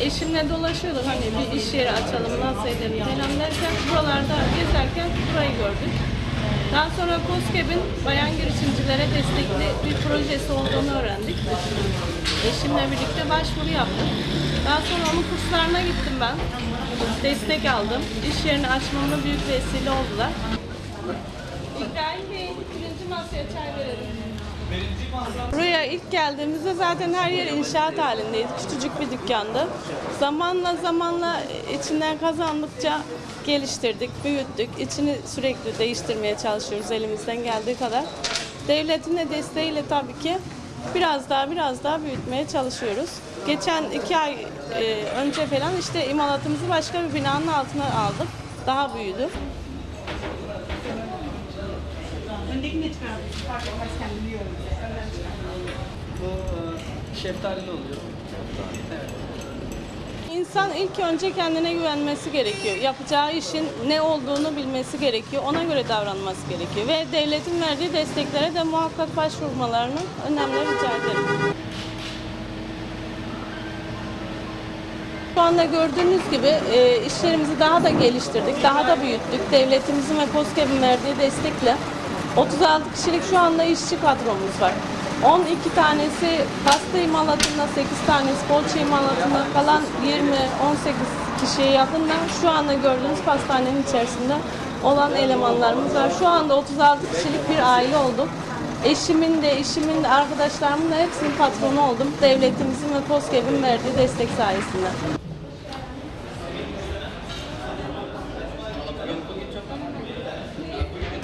Eşimle dolaşıyorduk hani bir iş yeri açalım nasıl edelim falan derken buralarda gezerken burayı gördük. Daha sonra COSGAP'in bayan girişimcilere destekli bir projesi olduğunu öğrendik. Eşimle birlikte başvuru yaptık. Daha sonra onun kurslarına gittim ben. Destek aldım. İş yerini açmamın büyük vesile oldular. İbrahim Bey, birinci masaya çay verelim. Buraya ilk geldiğimizde zaten her yer inşaat halindeydi. Küçücük bir dükkandı. Zamanla zamanla içinden kazandıkça geliştirdik, büyüttük. İçini sürekli değiştirmeye çalışıyoruz elimizden geldiği kadar. Devletin de desteğiyle tabii ki biraz daha biraz daha büyütmeye çalışıyoruz. Geçen iki ay e, önce falan işte imalatımızı başka bir binanın altına aldık. Daha büyüdü. Öndekini de çıkardım. Fark etmez kendim yiyorum. Bu e, şeftalili oluyor. Evet. İnsan ilk önce kendine güvenmesi gerekiyor. Yapacağı işin ne olduğunu bilmesi gerekiyor. Ona göre davranması gerekiyor. Ve devletin verdiği desteklere de muhakkak başvurmalarını önemli rica ederim. Şu anda gördüğünüz gibi e, işlerimizi daha da geliştirdik, daha da büyüttük. Devletimizin ve KOSGEB'in verdiği destekle 36 kişilik şu anda işçi kadromuz var. 12 tanesi pasta imalatında, 8 tanesi poğaça imalatında, kalan 20-18 kişiye yakın da şu anda gördüğünüz pastanenin içerisinde olan elemanlarımız var. Şu anda 36 kişilik bir aile olduk. Eşimin de, işimin de, arkadaşlarımın da hepsinin patronu oldum. Devletimizin ve KOSGEB'in verdiği destek sayesinde.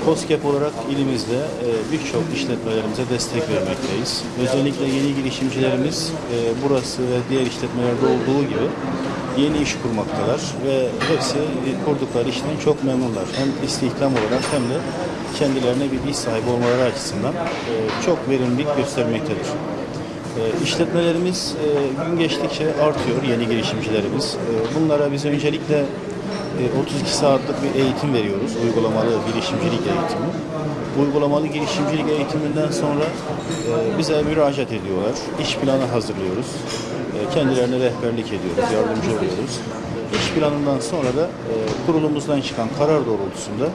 COSGAP olarak ilimizde e, birçok işletmelerimize destek vermekteyiz. Özellikle yeni girişimcilerimiz e, burası ve diğer işletmelerde olduğu gibi yeni iş kurmaktalar ve hepsi kurdukları işten çok memnunlar. Hem istihdam olarak hem de kendilerine bir iş sahibi olmaları açısından e, çok verimlilik göstermektedir. E, İşletmelerimiz e, gün geçtikçe artıyor yeni girişimcilerimiz. Bunlara biz öncelikle 32 saatlik bir eğitim veriyoruz. Uygulamalı girişimcilik eğitimi. Uygulamalı girişimcilik eğitiminden sonra e, bize müracaat ediyorlar. İş planı hazırlıyoruz. E, Kendilerine rehberlik ediyoruz, yardımcı oluyoruz. İş planından sonra da e, kurulumuzdan çıkan karar doğrultusunda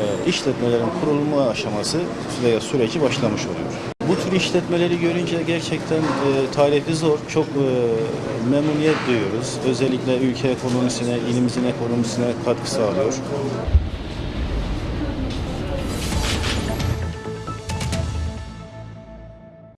e, işletmelerin kurulma aşaması veya süreci başlamış oluyor. Bu tür işletmeleri görünce gerçekten e, tarifi zor, çok e, memnuniyet duyuyoruz. Özellikle ülke ekonomisine, ilimizin ekonomisine katkı sağlıyor.